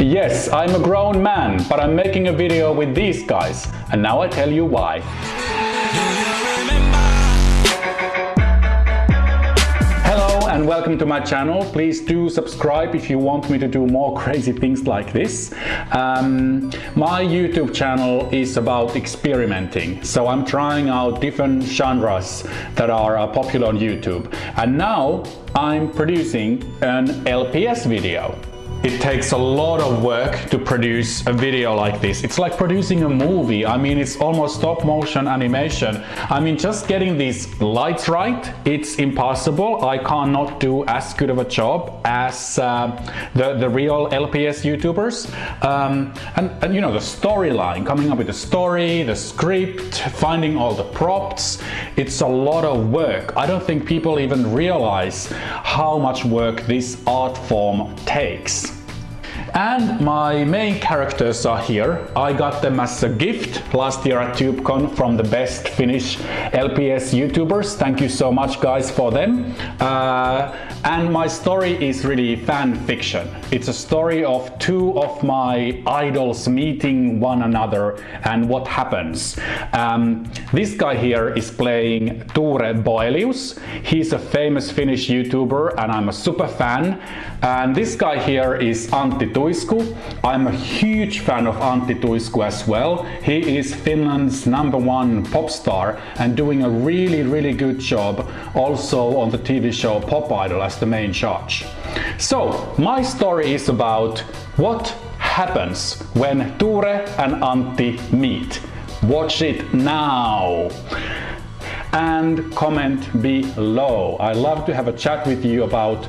Yes, I'm a grown man, but I'm making a video with these guys, and now I tell you why. Hello and welcome to my channel. Please do subscribe if you want me to do more crazy things like this. Um, my YouTube channel is about experimenting, so I'm trying out different genres that are uh, popular on YouTube. And now I'm producing an LPS video. It takes a lot of work to produce a video like this. It's like producing a movie. I mean, it's almost stop motion animation. I mean, just getting these lights right, it's impossible. I cannot do as good of a job as uh, the, the real LPS YouTubers. Um, and, and, you know, the storyline, coming up with the story, the script, finding all the props, it's a lot of work. I don't think people even realize how much work this art form takes. And my main characters are here. I got them as a gift last year at TubeCon from the best Finnish LPS YouTubers. Thank you so much guys for them. Uh, and my story is really fan fiction. It's a story of two of my idols meeting one another and what happens. Um, this guy here is playing Ture Boelius. He's a famous Finnish YouTuber and I'm a super fan. And this guy here is Antti Tuisku. I'm a huge fan of Antti Tuisku as well. He is Finland's number one pop star and doing a really, really good job also on the TV show Pop Idol as the main judge. So, my story is about what happens when Ture and Antti meet. Watch it now! And comment below. I love to have a chat with you about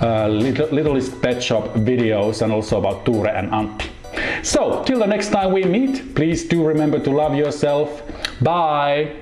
uh, Little, Littlest Pet Shop videos and also about Ture and Antti. So, till the next time we meet, please do remember to love yourself. Bye!